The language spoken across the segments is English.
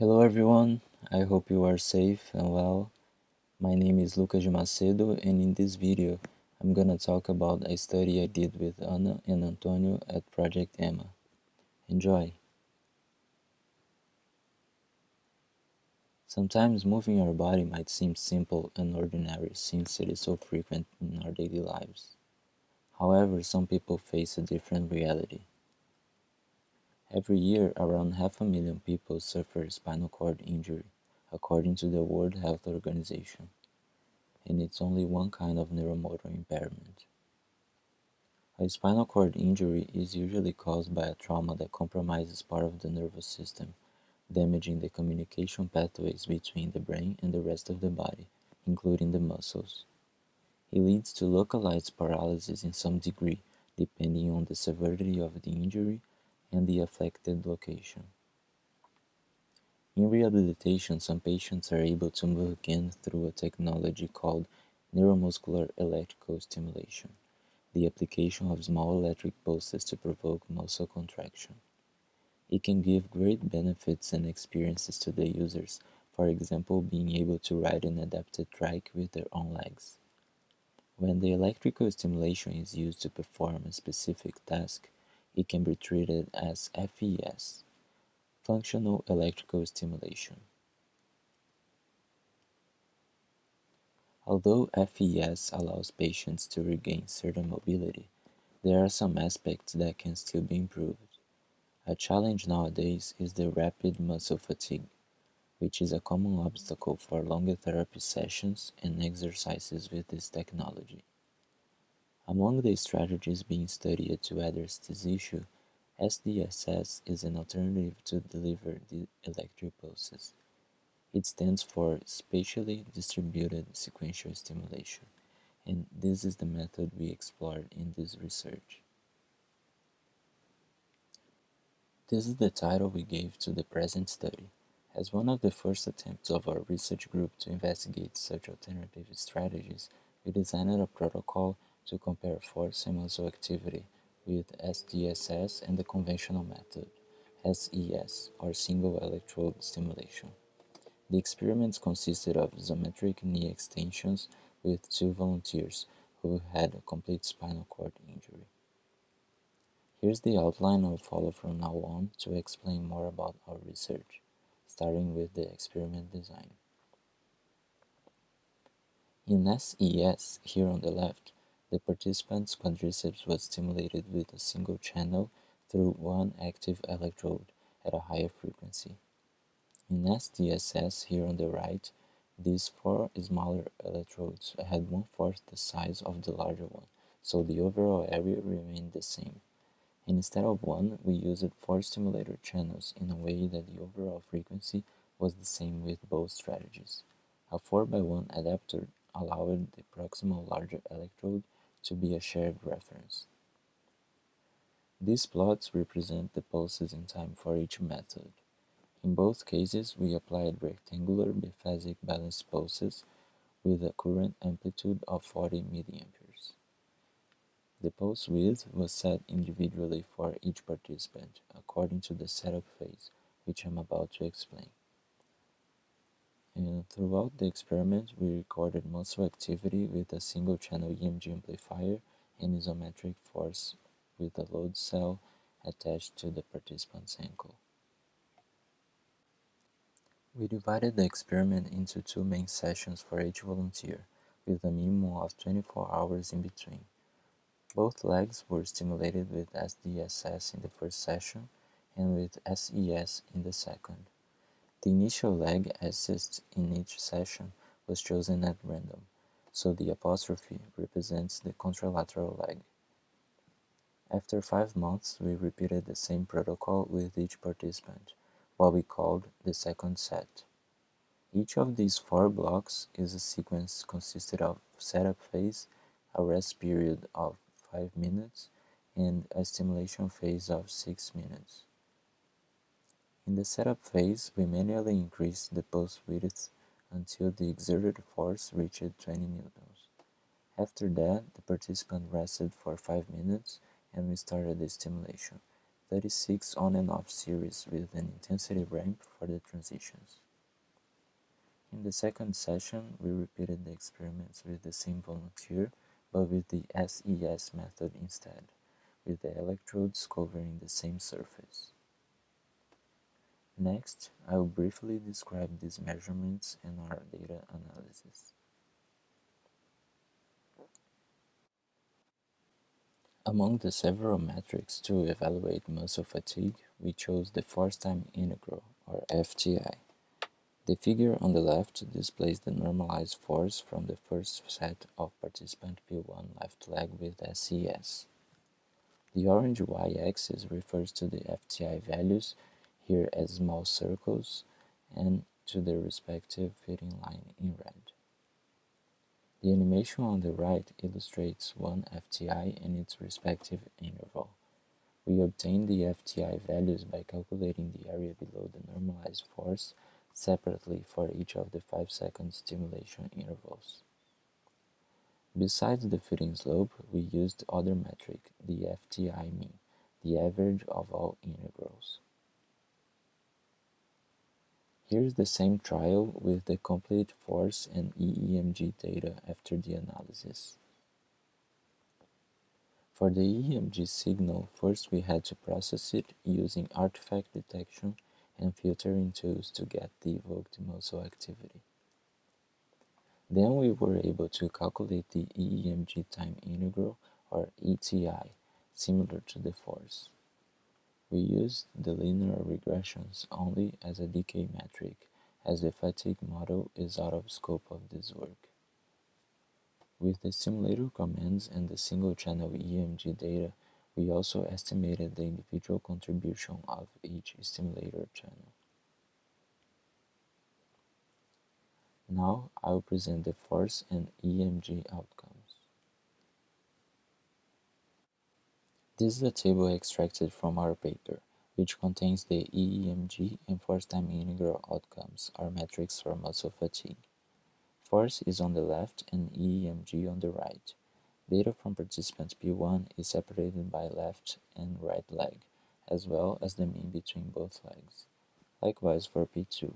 Hello everyone, I hope you are safe and well. My name is Lucas Macedo and in this video I'm gonna talk about a study I did with Ana and Antonio at Project EMA. Enjoy! Sometimes moving our body might seem simple and ordinary since it is so frequent in our daily lives. However, some people face a different reality. Every year, around half a million people suffer spinal cord injury, according to the World Health Organization, and it's only one kind of neuromotor impairment. A spinal cord injury is usually caused by a trauma that compromises part of the nervous system, damaging the communication pathways between the brain and the rest of the body, including the muscles. It leads to localized paralysis in some degree, depending on the severity of the injury and the affected location. In rehabilitation, some patients are able to move again through a technology called neuromuscular electrical stimulation, the application of small electric pulses to provoke muscle contraction. It can give great benefits and experiences to the users, for example, being able to ride an adapted trike with their own legs. When the electrical stimulation is used to perform a specific task, it can be treated as FES, functional electrical stimulation. Although FES allows patients to regain certain mobility, there are some aspects that can still be improved. A challenge nowadays is the rapid muscle fatigue, which is a common obstacle for longer therapy sessions and exercises with this technology. Among the strategies being studied to address this issue, SDSS is an alternative to deliver the electric pulses. It stands for Spatially Distributed Sequential Stimulation, and this is the method we explored in this research. This is the title we gave to the present study. As one of the first attempts of our research group to investigate such alternative strategies, we designed a protocol to compare force and muscle activity with SDSS and the conventional method, SES, or single electrode stimulation. The experiments consisted of isometric knee extensions with two volunteers who had a complete spinal cord injury. Here's the outline I'll follow from now on to explain more about our research, starting with the experiment design. In SES, here on the left, the participant's quadriceps was stimulated with a single channel through one active electrode at a higher frequency. In SDSS, here on the right, these four smaller electrodes had one-fourth the size of the larger one, so the overall area remained the same. Instead of one, we used four stimulator channels in a way that the overall frequency was the same with both strategies. A 4x1 adapter allowed the proximal larger electrode to be a shared reference. These plots represent the pulses in time for each method. In both cases, we applied rectangular biphasic balanced pulses with a current amplitude of 40 milliamperes. The pulse width was set individually for each participant, according to the setup phase, which I'm about to explain. And throughout the experiment, we recorded muscle activity with a single channel EMG amplifier and isometric force with a load cell attached to the participant's ankle. We divided the experiment into two main sessions for each volunteer, with a minimum of 24 hours in between. Both legs were stimulated with SDSS in the first session and with SES in the second. The initial leg assist in each session was chosen at random, so the apostrophe represents the contralateral leg. After five months, we repeated the same protocol with each participant, what we called the second set. Each of these four blocks is a sequence consisted of setup phase, a rest period of 5 minutes, and a stimulation phase of 6 minutes. In the setup phase, we manually increased the pulse width until the exerted force reached 20 newtons. After that, the participant rested for 5 minutes and we started the stimulation. 36 on and off series with an intensity ramp for the transitions. In the second session, we repeated the experiments with the same volunteer, but with the SES method instead, with the electrodes covering the same surface. Next, I will briefly describe these measurements and our data analysis. Among the several metrics to evaluate muscle fatigue, we chose the force time integral, or FTI. The figure on the left displays the normalized force from the first set of participant P1 left leg with SES. The orange y-axis refers to the FTI values, here as small circles, and to their respective fitting line in red. The animation on the right illustrates one FTI and its respective interval. We obtain the FTI values by calculating the area below the normalized force separately for each of the 5 second stimulation intervals. Besides the fitting slope, we used other metric, the FTI mean, the average of all integrals. Here's the same trial with the complete force and EEMG data after the analysis. For the EEMG signal, first we had to process it using artifact detection and filtering tools to get the evoked muscle activity. Then we were able to calculate the EEMG time integral, or ETI, similar to the force. We used the linear regressions only as a decay metric, as the fatigue model is out of scope of this work. With the stimulator commands and the single-channel EMG data, we also estimated the individual contribution of each stimulator channel. Now I will present the force and EMG outcomes. This is a table extracted from our paper, which contains the EEMG and force time integral outcomes, our metrics for muscle fatigue. Force is on the left and EEMG on the right. Data from participant P1 is separated by left and right leg, as well as the mean between both legs. Likewise for P2.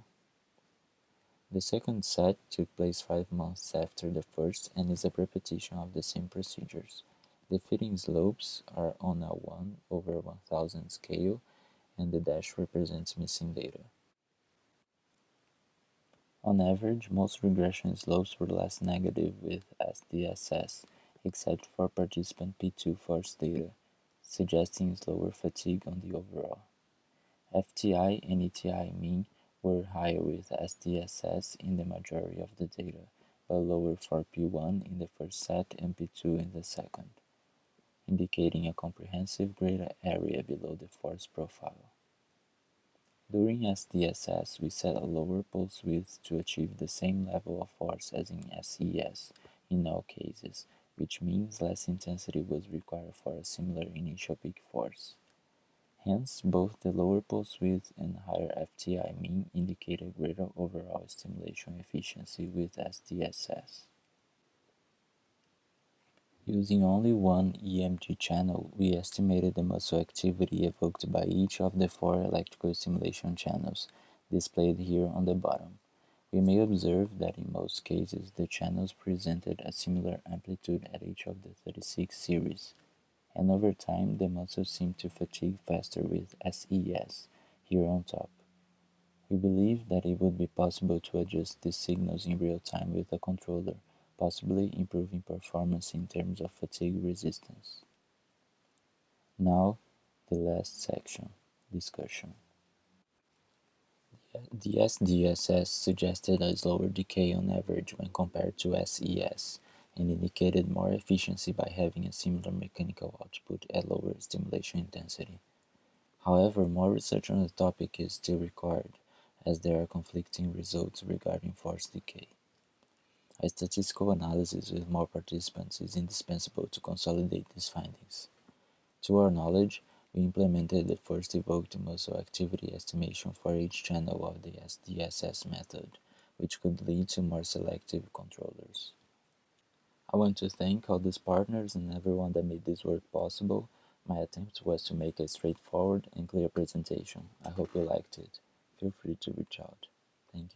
The second set took place five months after the first and is a repetition of the same procedures. The fitting slopes are on a 1 over 1000 scale and the dash represents missing data. On average, most regression slopes were less negative with SDSS, except for participant P2 force data, suggesting slower fatigue on the overall. FTI and ETI mean were higher with SDSS in the majority of the data, but lower for P1 in the first set and P2 in the second, indicating a comprehensive greater area below the force profile. During SDSS, we set a lower pulse width to achieve the same level of force as in SES in all cases, which means less intensity was required for a similar initial peak force. Hence, both the lower pulse width and higher FTI mean indicate a greater overall stimulation efficiency with SDSS. Using only one EMG channel, we estimated the muscle activity evoked by each of the four electrical stimulation channels, displayed here on the bottom. We may observe that in most cases the channels presented a similar amplitude at each of the 36 series, and over time the muscles seem to fatigue faster with SES, here on top. We believe that it would be possible to adjust these signals in real time with a controller, possibly improving performance in terms of fatigue resistance. Now, the last section, discussion. The SDSS suggested a slower decay on average when compared to SES and indicated more efficiency by having a similar mechanical output at lower stimulation intensity. However, more research on the topic is still required, as there are conflicting results regarding force decay. A statistical analysis with more participants is indispensable to consolidate these findings. To our knowledge, we implemented the first evoked muscle activity estimation for each channel of the SDSS method, which could lead to more selective controllers. I want to thank all these partners and everyone that made this work possible, My attempt was to make a straightforward and clear presentation. I hope you liked it. Feel free to reach out.